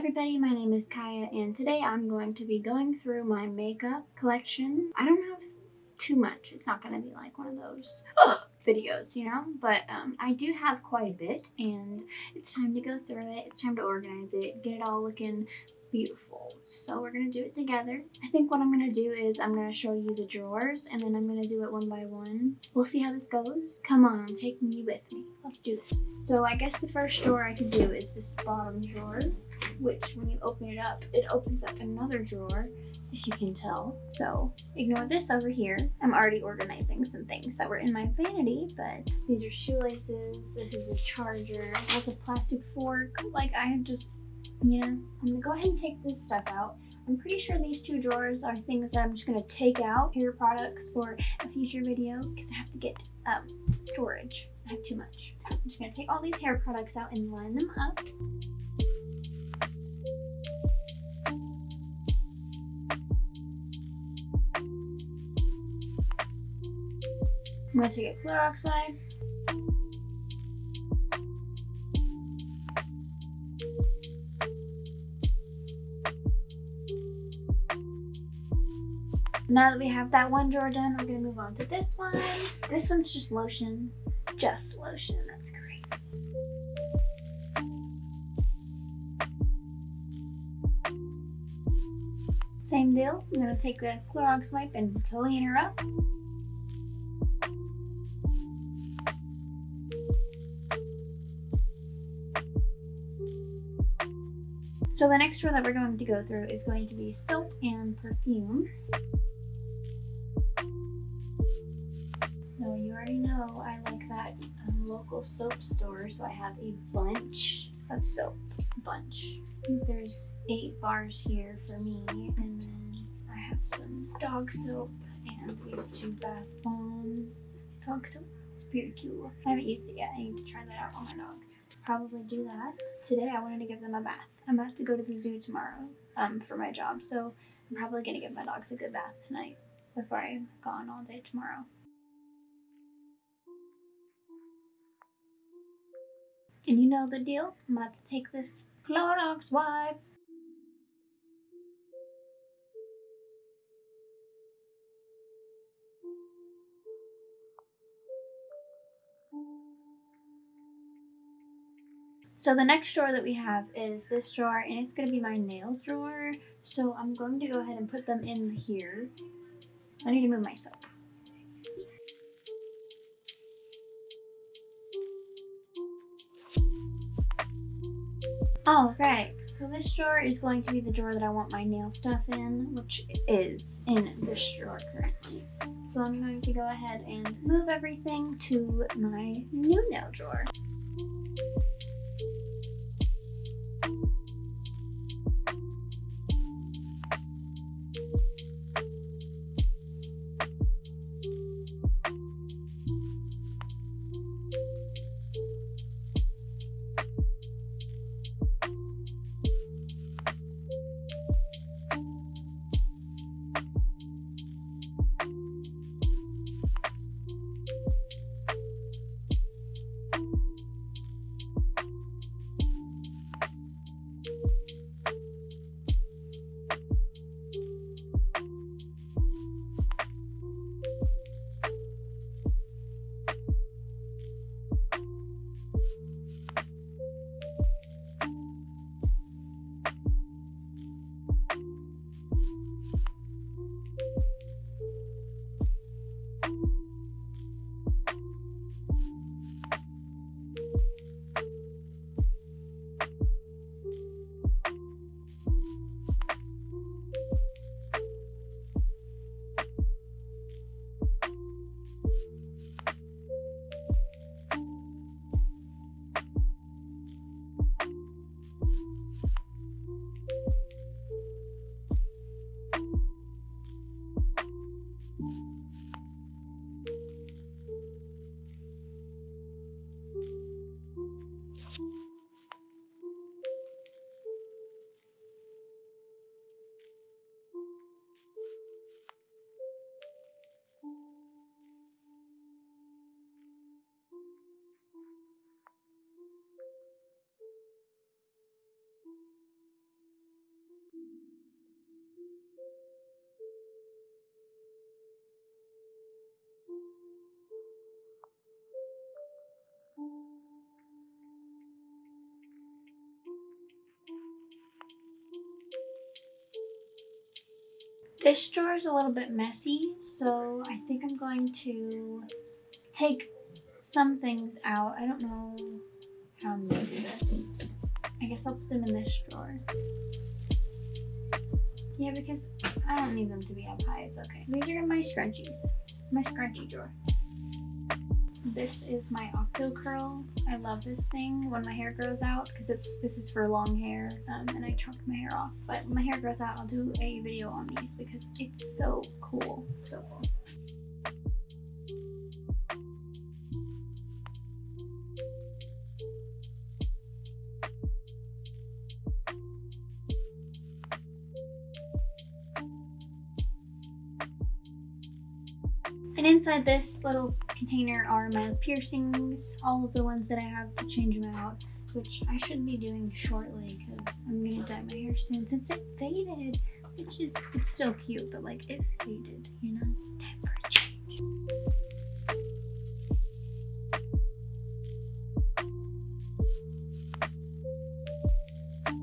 everybody, my name is Kaya and today I'm going to be going through my makeup collection. I don't have too much. It's not going to be like one of those videos, you know? But um, I do have quite a bit and it's time to go through it. It's time to organize it, get it all looking beautiful. So we're going to do it together. I think what I'm going to do is I'm going to show you the drawers and then I'm going to do it one by one. We'll see how this goes. Come on, I'm taking you with me. Let's do this. So I guess the first drawer I could do is this bottom drawer, which when you open it up, it opens up another drawer if you can tell. So ignore this over here. I'm already organizing some things that were in my vanity, but these are shoelaces, this is a charger, that's a plastic fork. Like I have just yeah, I'm gonna go ahead and take this stuff out. I'm pretty sure these two drawers are things that I'm just gonna take out, hair products for a future video, because I have to get um, storage. I have too much. I'm just gonna take all these hair products out and line them up. I'm gonna take a Clorox wipe. Now that we have that one drawer done, we're gonna move on to this one. This one's just lotion, just lotion, that's crazy. Same deal, I'm gonna take the Clorox wipe and clean her up. So the next drawer that we're going to go through is going to be soap and perfume. Already know I like that um, local soap store, so I have a bunch of soap. Bunch. I think there's eight bars here for me, and then I have some dog soap and these two bath bombs. Dog soap. It's pretty cool. I haven't used it yet. I need to try that out on my dogs. Probably do that. Today I wanted to give them a bath. I'm about to go to the zoo tomorrow um, for my job, so I'm probably going to give my dogs a good bath tonight before I'm gone all day tomorrow. And you know the deal. I'm about to take this Clorox wipe. So the next drawer that we have is this drawer and it's going to be my nail drawer. So I'm going to go ahead and put them in here. I need to move myself. All right, so this drawer is going to be the drawer that I want my nail stuff in, which is in this drawer currently. So I'm going to go ahead and move everything to my new nail drawer. This drawer is a little bit messy, so I think I'm going to take some things out. I don't know how I'm going to do this. I guess I'll put them in this drawer. Yeah, because I don't need them to be up high. It's okay. These are my scrunchies. My scrunchie drawer. This is my Octo Curl. I love this thing when my hair grows out because it's this is for long hair um, and I chunk my hair off. But when my hair grows out, I'll do a video on these because it's so cool. So cool. And inside this little container are my piercings, all of the ones that I have to change them out, which I should be doing shortly because I'm gonna dye my hair soon since it faded, which is, it's still cute, but like it faded, you know? It's time for a change.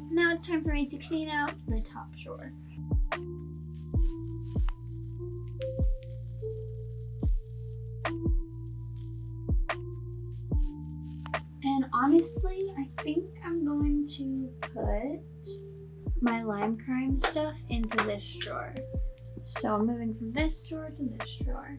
Now it's time for me to clean out the top drawer. Put my lime crime stuff into this drawer. So I'm moving from this drawer to this drawer.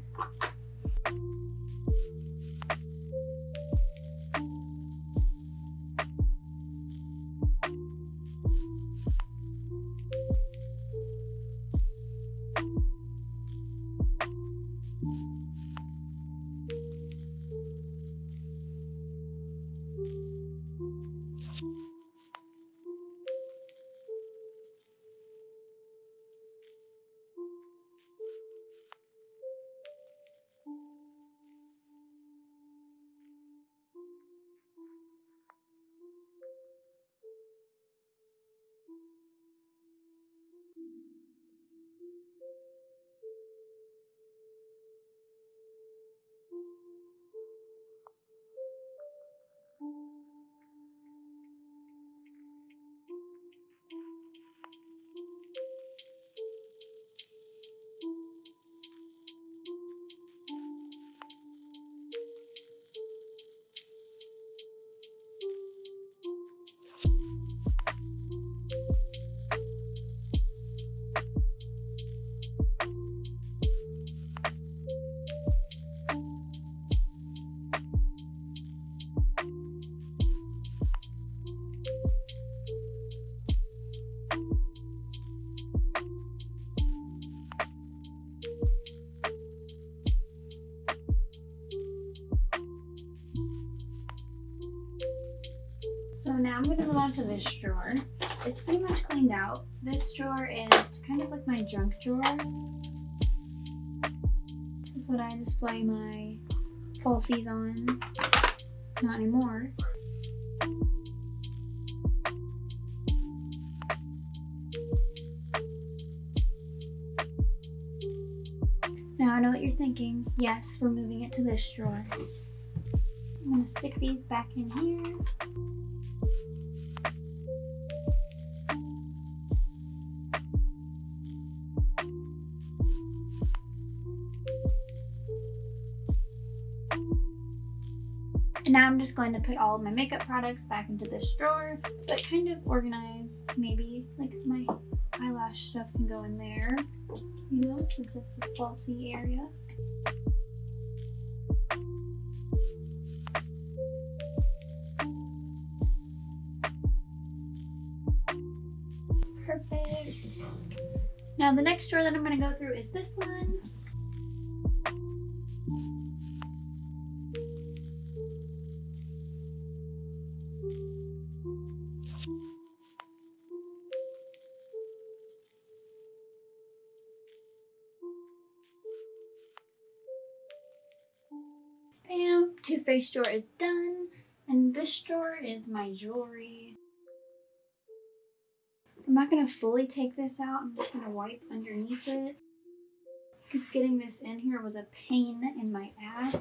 Now I'm going to move on to this drawer. It's pretty much cleaned out. This drawer is kind of like my junk drawer. This is what I display my falsies on. Not anymore. Now I know what you're thinking. Yes, we're moving it to this drawer. I'm to stick these back in here. And now I'm just going to put all of my makeup products back into this drawer, but kind of organized maybe. Like my eyelash stuff can go in there, you know, since it's a falsy area. Now the next drawer that I'm going to go through is this one. Bam! Too Faced drawer is done. And this drawer is my jewelry. I'm not going to fully take this out. I'm just going to wipe underneath it. Because getting this in here was a pain in my ass.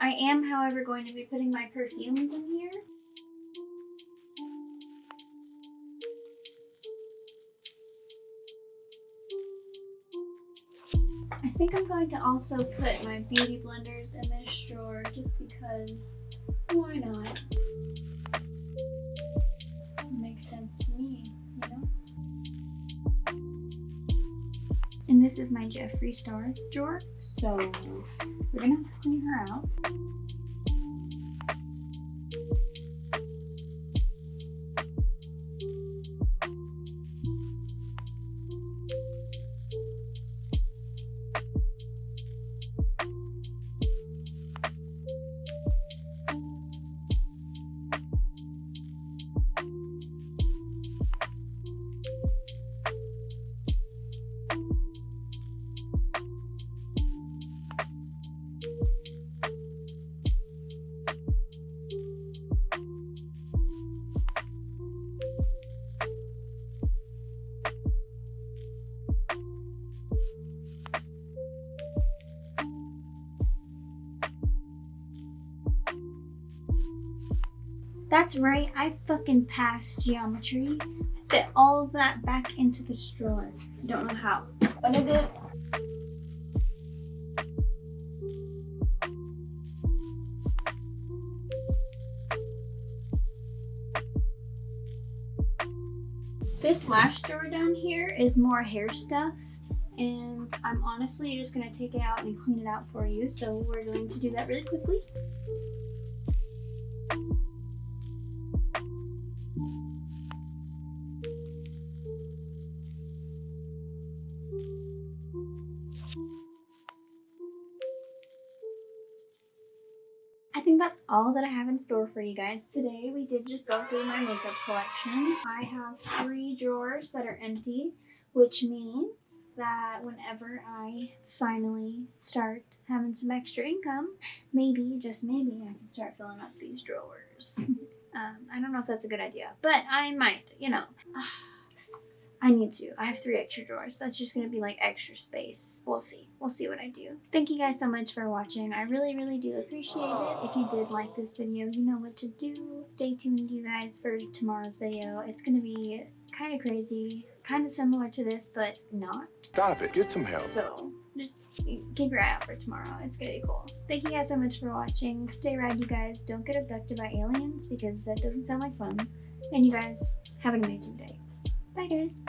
I am, however, going to be putting my perfumes in here. Going to also put my beauty blenders in this drawer just because why not? Makes sense to me, you know? And this is my Jeffree Star drawer, so we're gonna have to clean her out. That's right, I fucking passed geometry. Fit all that back into this drawer. Don't know how, but I did. This last drawer down here is more hair stuff and I'm honestly just going to take it out and clean it out for you. So we're going to do that really quickly. Think that's all that I have in store for you guys today. We did just go through my makeup collection. I have three drawers that are empty, which means that whenever I finally start having some extra income, maybe, just maybe, I can start filling up these drawers. um, I don't know if that's a good idea, but I might, you know. Need to. I have three extra drawers. That's just going to be like extra space. We'll see. We'll see what I do. Thank you guys so much for watching. I really, really do appreciate it. If you did like this video, you know what to do. Stay tuned, you guys, for tomorrow's video. It's going to be kind of crazy, kind of similar to this, but not. Stop it. Get some help. So just keep your eye out for tomorrow. It's gonna be cool. Thank you guys so much for watching. Stay rad, you guys. Don't get abducted by aliens because that doesn't sound like fun. And you guys have an amazing day. Bye, guys.